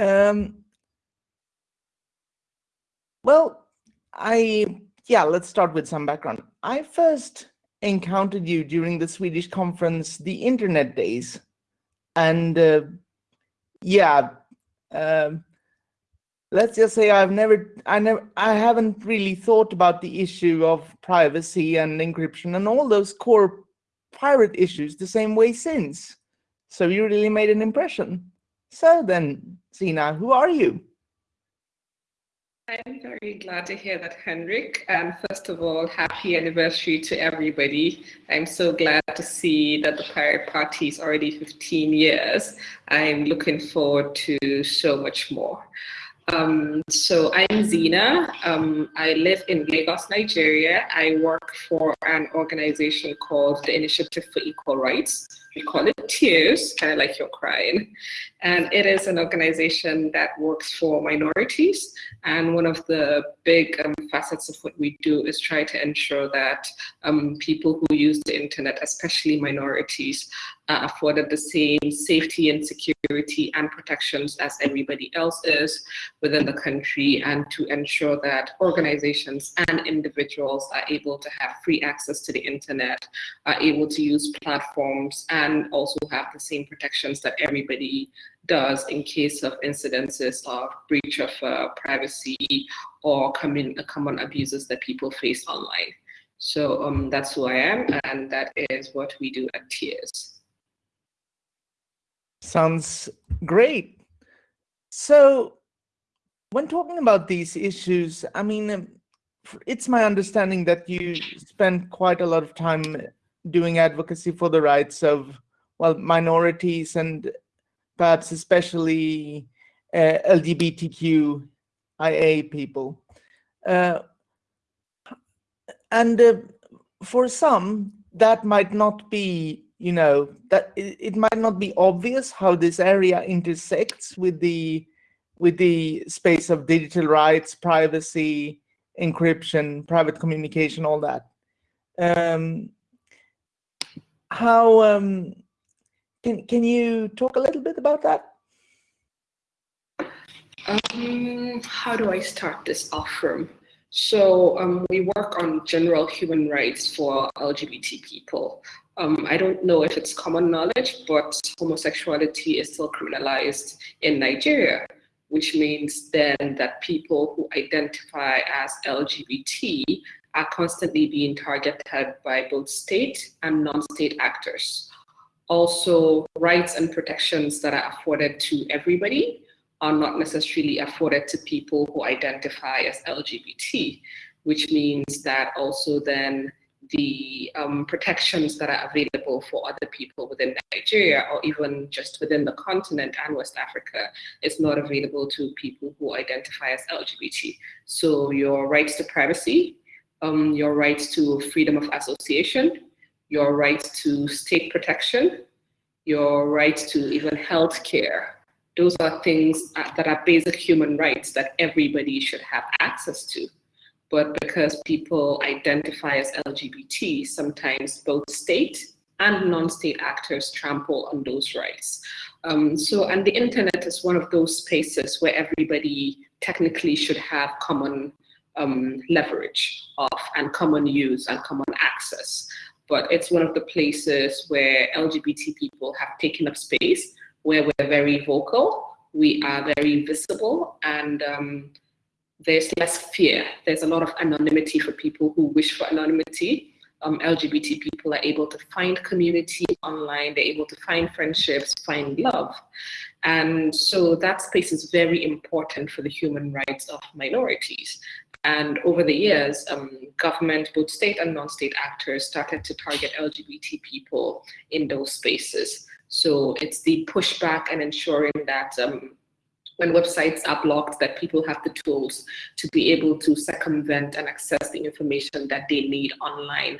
Um, well, I, yeah, let's start with some background. I first encountered you during the Swedish conference, the Internet Days. And uh, yeah, um, let's just say I've never, I never, I haven't really thought about the issue of privacy and encryption and all those core pirate issues the same way since. So you really made an impression. So then, Zina, who are you? I'm very glad to hear that, Henrik. And first of all, happy anniversary to everybody. I'm so glad to see that the Pirate Party is already 15 years. I'm looking forward to so much more. Um, so I'm Zina. Um, I live in Lagos, Nigeria. I work for an organization called the Initiative for Equal Rights. We call it TIERs, kind of like you're crying. And it is an organization that works for minorities. And one of the big um, facets of what we do is try to ensure that um, people who use the internet, especially minorities, are afforded the same safety and security and protections as everybody else is within the country and to ensure that organizations and individuals are able to have free access to the internet, are able to use platforms and also have the same protections that everybody does in case of incidences of breach of uh, privacy or common, common abuses that people face online. So um, that's who I am, and that is what we do at TIERs. Sounds great. So when talking about these issues, I mean, it's my understanding that you spend quite a lot of time doing advocacy for the rights of, well, minorities and perhaps especially uh, LGBTQIA people. Uh, and uh, for some, that might not be, you know, that it, it, might not be obvious how this area intersects with the with the space of digital rights, privacy, encryption, private communication, all that. Um, how um, can, can you talk a little bit about that? Um, how do I start this off from? So um, we work on general human rights for LGBT people. Um, I don't know if it's common knowledge, but homosexuality is still criminalized in Nigeria, which means then that people who identify as LGBT are constantly being targeted by both state and non-state actors. Also rights and protections that are afforded to everybody are not necessarily afforded to people who identify as LGBT, which means that also then the um, protections that are available for other people within Nigeria or even just within the continent and West Africa is not available to people who identify as LGBT. So your rights to privacy, um, your rights to freedom of association, your rights to state protection, your rights to even health care. Those are things that are basic human rights that everybody should have access to. But because people identify as LGBT, sometimes both state and non-state actors trample on those rights. Um, so, and the internet is one of those spaces where everybody technically should have common um, leverage of and common use and common access but it's one of the places where LGBT people have taken up space, where we're very vocal, we are very visible, and um, there's less fear. There's a lot of anonymity for people who wish for anonymity. Um, LGBT people are able to find community online, they're able to find friendships, find love. And so that space is very important for the human rights of minorities. And over the years, um, government, both state and non-state actors started to target LGBT people in those spaces. So it's the pushback and ensuring that um, when websites are blocked, that people have the tools to be able to circumvent and access the information that they need online,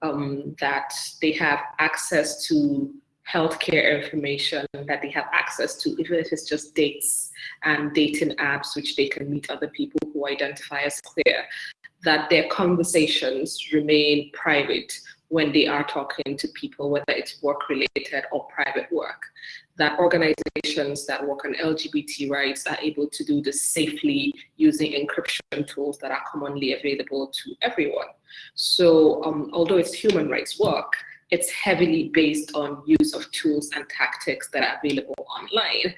um, that they have access to healthcare information that they have access to, even if it's just dates and dating apps, which they can meet other people who identify as queer, that their conversations remain private when they are talking to people, whether it's work related or private work. That organizations that work on LGBT rights are able to do this safely using encryption tools that are commonly available to everyone. So um, although it's human rights work, it's heavily based on use of tools and tactics that are available online.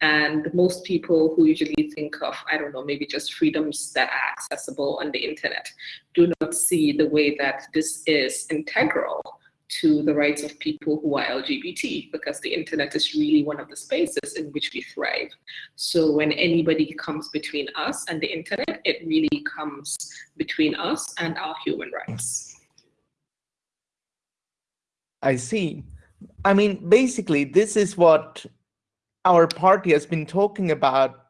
And most people who usually think of, I don't know, maybe just freedoms that are accessible on the internet do not see the way that this is integral to the rights of people who are LGBT because the internet is really one of the spaces in which we thrive. So when anybody comes between us and the internet, it really comes between us and our human rights. I see. I mean, basically, this is what our party has been talking about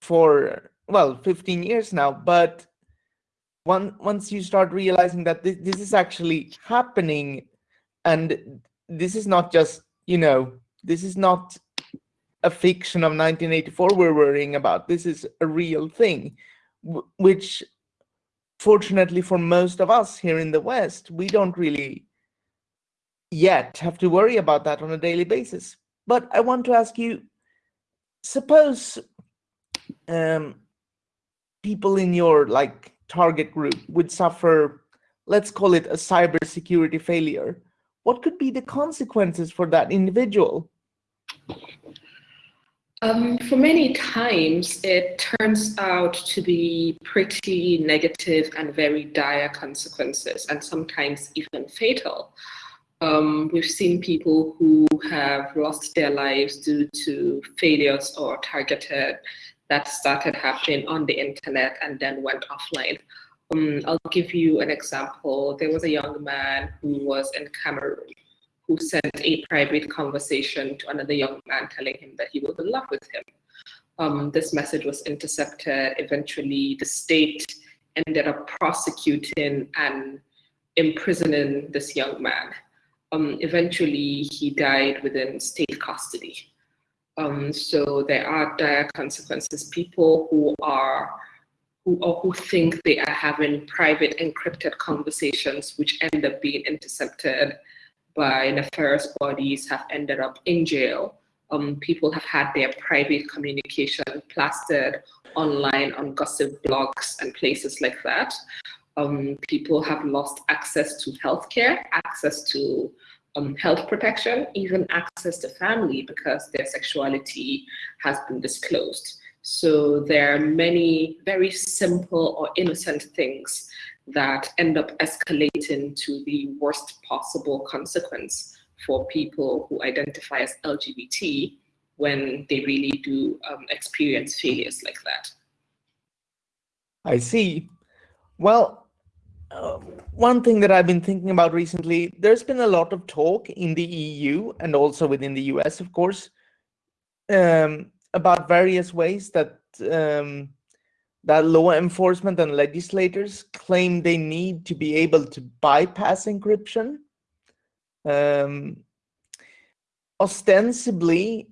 for, well, 15 years now. But one, once you start realizing that this, this is actually happening, and this is not just, you know, this is not a fiction of 1984 we're worrying about. This is a real thing, which fortunately for most of us here in the West, we don't really yet have to worry about that on a daily basis. But I want to ask you, suppose um, people in your like target group would suffer, let's call it a cybersecurity failure. What could be the consequences for that individual? Um, for many times, it turns out to be pretty negative and very dire consequences, and sometimes even fatal. Um, we've seen people who have lost their lives due to failures or targeted that started happening on the internet and then went offline. Um, I'll give you an example. There was a young man who was in Cameroon who sent a private conversation to another young man telling him that he was in love with him. Um, this message was intercepted. Eventually, the state ended up prosecuting and imprisoning this young man um, eventually he died within state custody. Um, so there are dire consequences. People who are who or who think they are having private encrypted conversations which end up being intercepted by nefarious bodies have ended up in jail. Um, people have had their private communication plastered online on gossip blogs and places like that um, people have lost access to healthcare, access to um, health protection, even access to family because their sexuality has been disclosed. So there are many very simple or innocent things that end up escalating to the worst possible consequence for people who identify as LGBT when they really do um, experience failures like that. I see. Well, uh, one thing that I've been thinking about recently, there's been a lot of talk in the EU and also within the US, of course, um, about various ways that um, that law enforcement and legislators claim they need to be able to bypass encryption. Um, ostensibly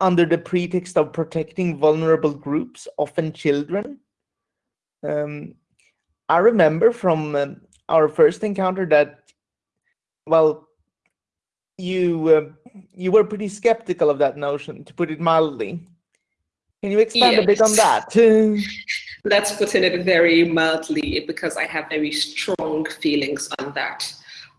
under the pretext of protecting vulnerable groups, often children. Um, I remember from um, our first encounter that, well, you uh, you were pretty skeptical of that notion, to put it mildly. Can you expand yes. a bit on that? Let's put it very mildly because I have very strong feelings on that.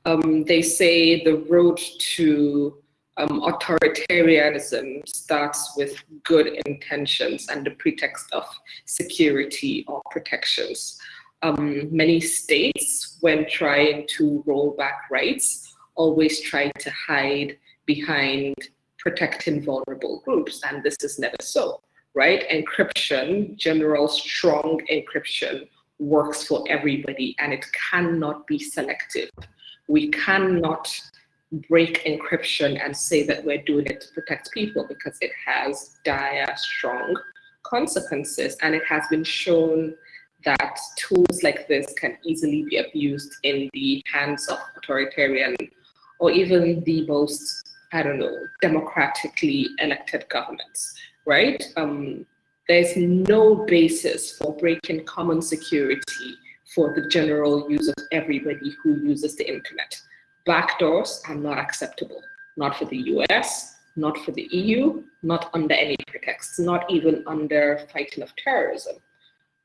Um, they say the road to um, authoritarianism starts with good intentions and the pretext of security or protections um, many states, when trying to roll back rights, always try to hide behind protecting vulnerable groups, and this is never so, right? Encryption, general strong encryption, works for everybody, and it cannot be selective. We cannot break encryption and say that we're doing it to protect people because it has dire, strong consequences, and it has been shown that tools like this can easily be abused in the hands of authoritarian or even the most, I don't know, democratically elected governments, right? Um, there's no basis for breaking common security for the general use of everybody who uses the internet. Backdoors are not acceptable, not for the US, not for the EU, not under any pretext, not even under fighting of terrorism.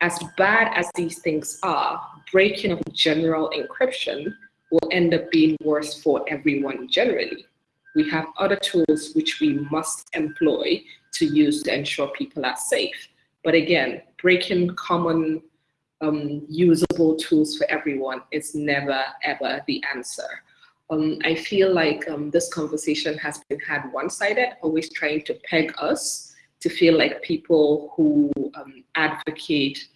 As bad as these things are, breaking of general encryption will end up being worse for everyone generally. We have other tools which we must employ to use to ensure people are safe. But again, breaking common um, usable tools for everyone is never, ever the answer. Um, I feel like um, this conversation has been had one-sided, always trying to peg us to feel like people who um, advocate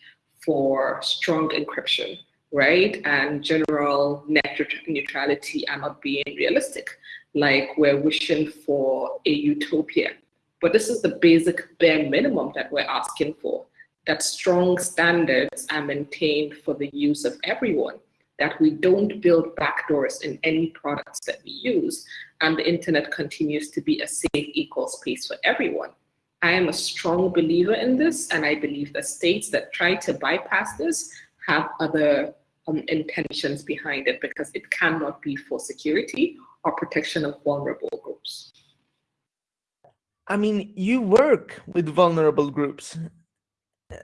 for strong encryption, right? And general net neutrality are not being realistic, like we're wishing for a utopia. But this is the basic bare minimum that we're asking for, that strong standards are maintained for the use of everyone, that we don't build backdoors in any products that we use, and the internet continues to be a safe, equal space for everyone. I am a strong believer in this, and I believe that states that try to bypass this have other um, intentions behind it because it cannot be for security or protection of vulnerable groups. I mean, you work with vulnerable groups.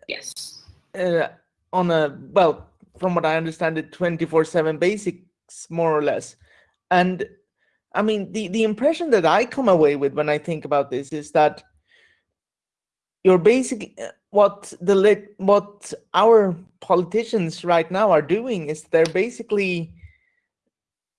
Yes. Uh, on a, well, from what I understand it, 24-7 basics, more or less. And I mean, the, the impression that I come away with when I think about this is that you're basically, what the what our politicians right now are doing is they're basically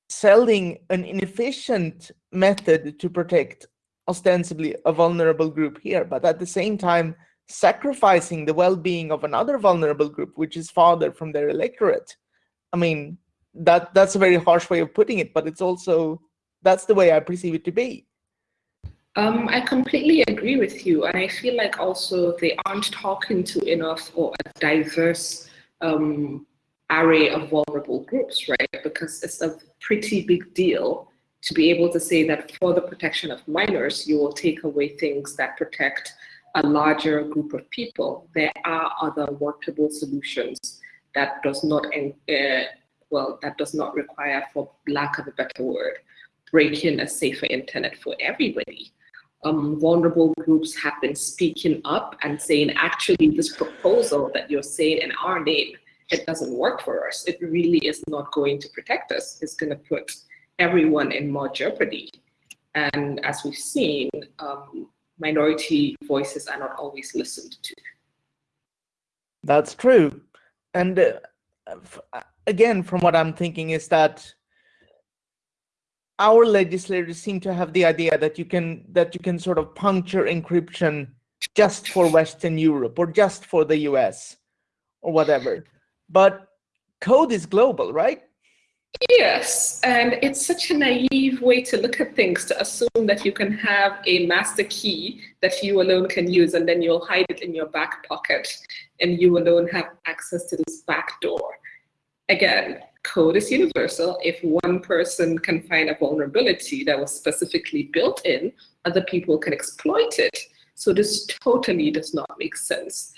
selling an inefficient method to protect ostensibly a vulnerable group here, but at the same time sacrificing the well-being of another vulnerable group, which is farther from their electorate. I mean, that that's a very harsh way of putting it, but it's also, that's the way I perceive it to be. Um, I completely agree with you. And I feel like also they aren't talking to enough or a diverse um, array of vulnerable groups, right? Because it's a pretty big deal to be able to say that for the protection of minors, you will take away things that protect a larger group of people. There are other workable solutions that does not, uh, well, that does not require, for lack of a better word, breaking a safer internet for everybody um, vulnerable groups have been speaking up and saying, actually, this proposal that you're saying in our name, it doesn't work for us. It really is not going to protect us. It's going to put everyone in more jeopardy. And as we've seen, um, minority voices are not always listened to. That's true. And uh, again, from what I'm thinking is that our legislators seem to have the idea that you can that you can sort of puncture encryption just for Western Europe or just for the US or whatever. But code is global, right? Yes, and it's such a naive way to look at things to assume that you can have a master key that you alone can use and then you'll hide it in your back pocket and you alone have access to this back door. Again, code is universal. If one person can find a vulnerability that was specifically built in, other people can exploit it. So this totally does not make sense.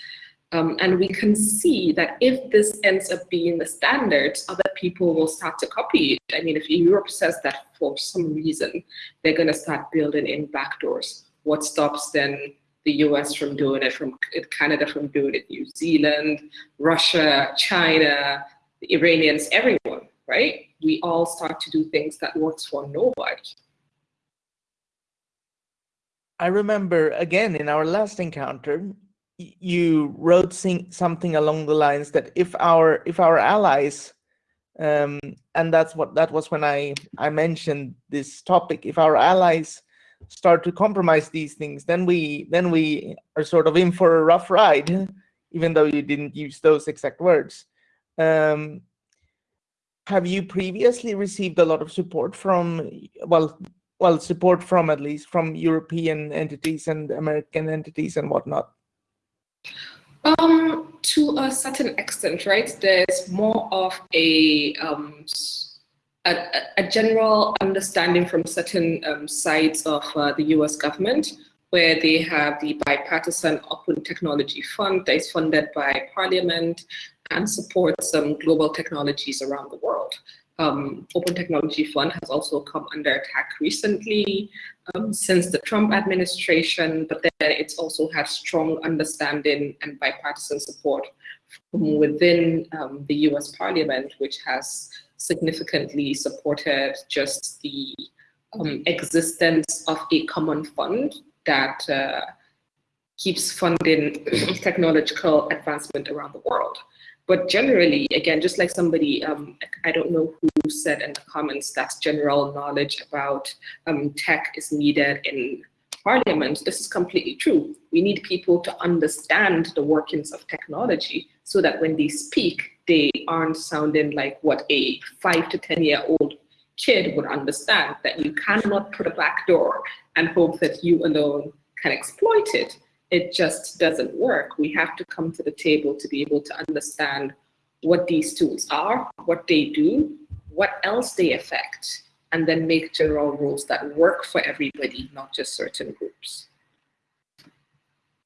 Um, and we can see that if this ends up being the standard, other people will start to copy it. I mean, if Europe says that for some reason, they're going to start building in backdoors. What stops then the US from doing it, from Canada from doing it, New Zealand, Russia, China, the Iranians, everyone, right? We all start to do things that works for nobody. I remember again in our last encounter, you wrote something along the lines that if our if our allies, um, and that's what that was when I I mentioned this topic. If our allies start to compromise these things, then we then we are sort of in for a rough ride, even though you didn't use those exact words. Um, have you previously received a lot of support from, well, well, support from at least from European entities and American entities and whatnot? Um, to a certain extent, right? There's more of a um, a, a, general understanding from certain um, sides of uh, the US government where they have the bipartisan Open Technology Fund that is funded by Parliament and support some global technologies around the world. Um, Open Technology Fund has also come under attack recently. um, since the Trump administration, but then it's also had strong understanding and bipartisan support from within um, the US Parliament, which has significantly supported just the um, existence of a common fund that uh, keeps funding technological advancement around the world. But generally, again, just like somebody, um, I don't know who said in the comments that general knowledge about um, tech is needed in parliament, this is completely true. We need people to understand the workings of technology so that when they speak, they aren't sounding like what a five to 10 year old kid would understand, that you cannot put a back door and hope that you alone can exploit it it just doesn't work. We have to come to the table to be able to understand what these tools are, what they do, what else they affect, and then make general rules that work for everybody, not just certain groups.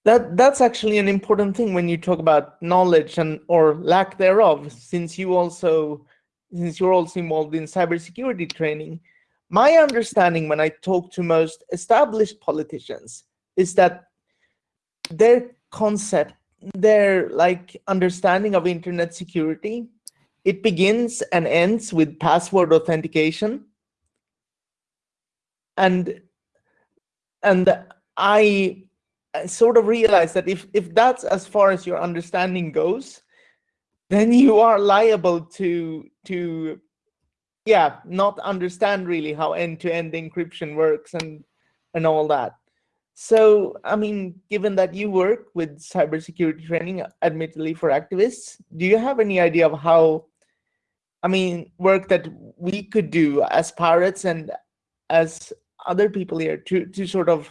That that's actually an important thing when you talk about knowledge and or lack thereof, since you also since you're also involved in cybersecurity training. My understanding when I talk to most established politicians is that their concept, their like understanding of internet security, it begins and ends with password authentication. And and I sort of realized that if if that's as far as your understanding goes, then you are liable to to yeah not understand really how end-to-end -end encryption works and and all that so, I mean, given that you work with cybersecurity training, admittedly for activists, do you have any idea of how, I mean, work that we could do as pirates and as other people here to, to sort of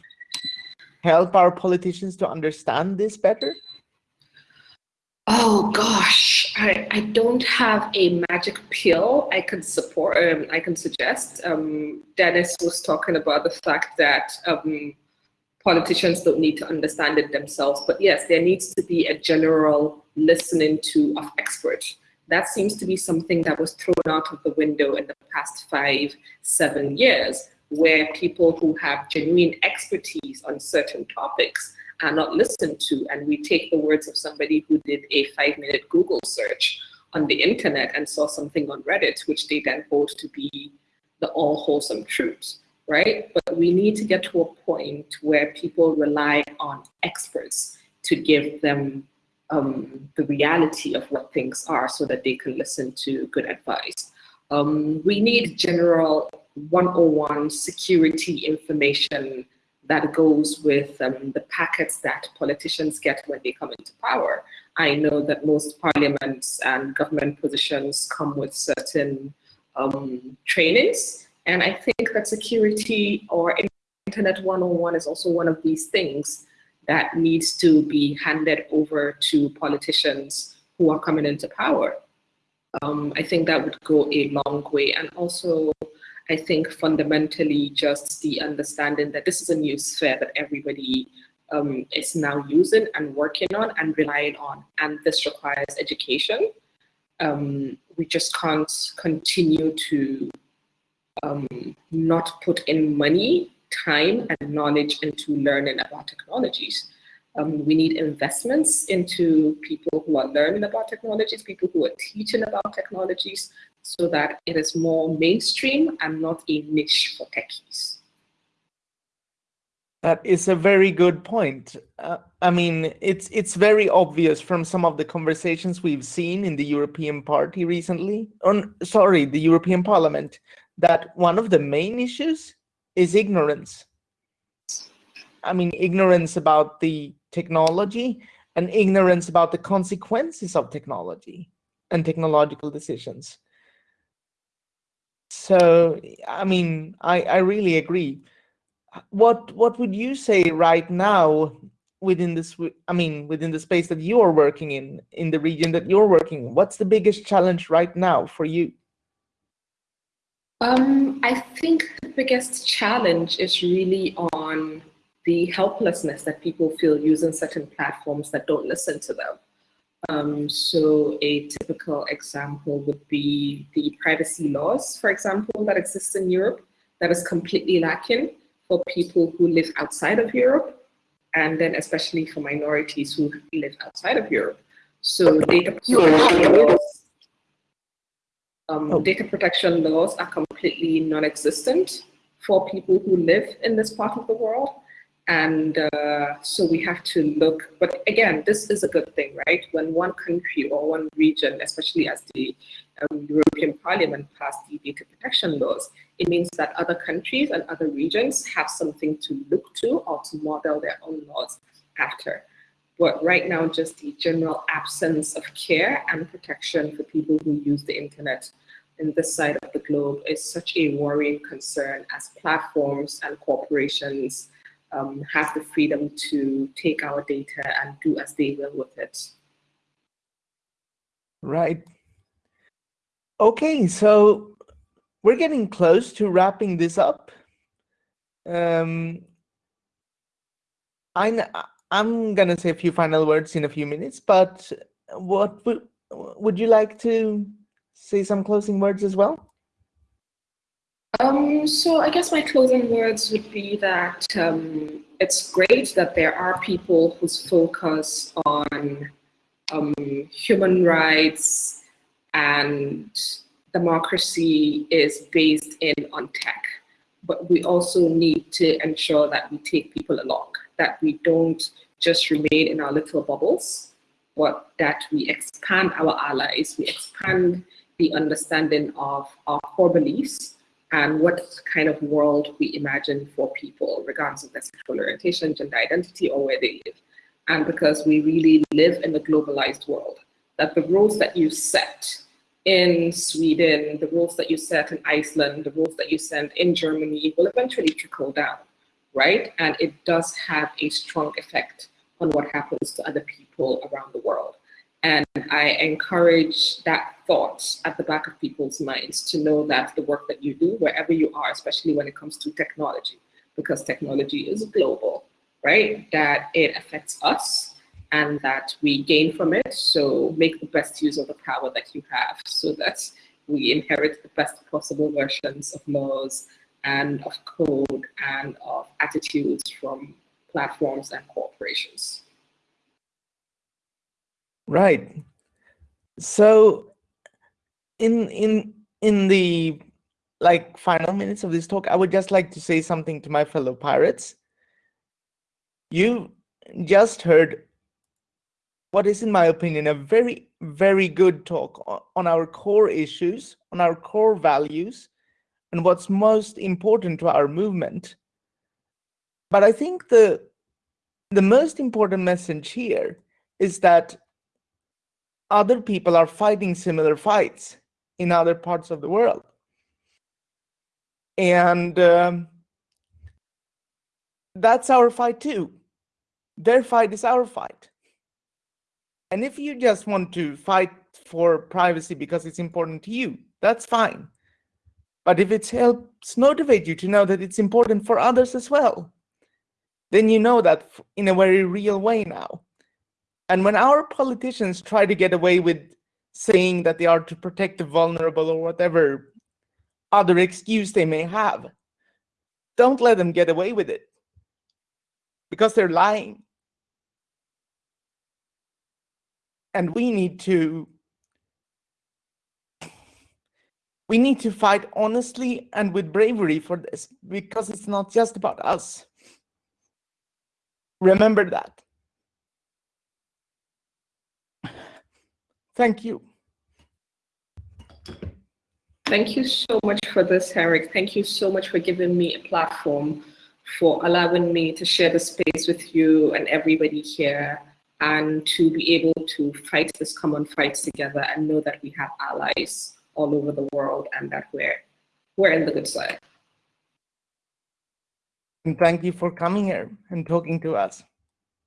help our politicians to understand this better? Oh gosh, I, I don't have a magic pill I can support, um, I can suggest. Um, Dennis was talking about the fact that um, politicians don't need to understand it themselves. But yes, there needs to be a general listening to of experts. That seems to be something that was thrown out of the window in the past five, seven years, where people who have genuine expertise on certain topics are not listened to. And we take the words of somebody who did a five minute Google search on the internet and saw something on Reddit, which they then hold to be the all wholesome truth right? But we need to get to a point where people rely on experts to give them um, the reality of what things are so that they can listen to good advice. Um, we need general 101 security information that goes with um, the packets that politicians get when they come into power. I know that most parliaments and government positions come with certain um, trainings and I think that security or Internet 101 is also one of these things that needs to be handed over to politicians who are coming into power. Um, I think that would go a long way. And also, I think fundamentally just the understanding that this is a new sphere that everybody um, is now using and working on and relying on. And this requires education. Um, we just can't continue to um, not put in money, time, and knowledge into learning about technologies. Um, we need investments into people who are learning about technologies, people who are teaching about technologies, so that it is more mainstream and not a niche for techies. That is a very good point. Uh, I mean, it's it's very obvious from some of the conversations we've seen in the European Party recently, on sorry, the European Parliament, that one of the main issues is ignorance. I mean, ignorance about the technology and ignorance about the consequences of technology and technological decisions. So, I mean, I, I really agree. What what would you say right now within this, I mean, within the space that you're working in, in the region that you're working, what's the biggest challenge right now for you? Um, I think the biggest challenge is really on the helplessness that people feel using certain platforms that don't listen to them. Um, so a typical example would be the privacy laws, for example, that exist in Europe that is completely lacking for people who live outside of Europe, and then especially for minorities who live outside of Europe. So data protection laws, um, oh. data protection laws are completely non-existent for people who live in this part of the world. And uh, so we have to look, but again, this is a good thing, right? When one country or one region, especially as the um, European Parliament passed the data protection laws, it means that other countries and other regions have something to look to or to model their own laws after. But right now, just the general absence of care and protection for people who use the internet in this side of the globe is such a worrying concern as platforms and corporations um, have the freedom to take our data and do as they will with it. Right. Okay, so we're getting close to wrapping this up. Um, I, I'm going to say a few final words in a few minutes, but what would, would you like to say some closing words as well? Um, so I guess my closing words would be that um, it's great that there are people whose focus on um, human rights and democracy is based in on tech. But we also need to ensure that we take people along, that we don't just remain in our little bubbles, but that we expand our allies, we expand the understanding of our core beliefs and what kind of world we imagine for people, regardless of their sexual orientation, gender identity, or where they live. And because we really live in a globalized world, that the rules that you set in Sweden, the rules that you set in Iceland, the rules that you set in Germany will eventually trickle down, right? And it does have a strong effect on what happens to other people around the world. And I encourage that thought at the back of people's minds to know that the work that you do, wherever you are, especially when it comes to technology, because technology is global, right? That it affects us and that we gain from it. So make the best use of the power that you have so that we inherit the best possible versions of laws and of code and of attitudes from platforms and corporations. Right. So in in in the like final minutes of this talk, I would just like to say something to my fellow pirates. You just heard what is, in my opinion, a very, very good talk on our core issues, on our core values, and what's most important to our movement. But I think the the most important message here is that other people are fighting similar fights in other parts of the world. And um, that's our fight too. Their fight is our fight. And if you just want to fight for privacy because it's important to you, that's fine. But if it helps motivate you to know that it's important for others as well, then you know that in a very real way now. And when our politicians try to get away with saying that they are to protect the vulnerable or whatever other excuse they may have, don't let them get away with it because they're lying. And we need to we need to fight honestly and with bravery for this because it's not just about us. Remember that. Thank you. Thank you so much for this, Eric. Thank you so much for giving me a platform, for allowing me to share the space with you and everybody here, and to be able to fight this common fight together and know that we have allies all over the world and that we're, we're in the good side. And thank you for coming here and talking to us.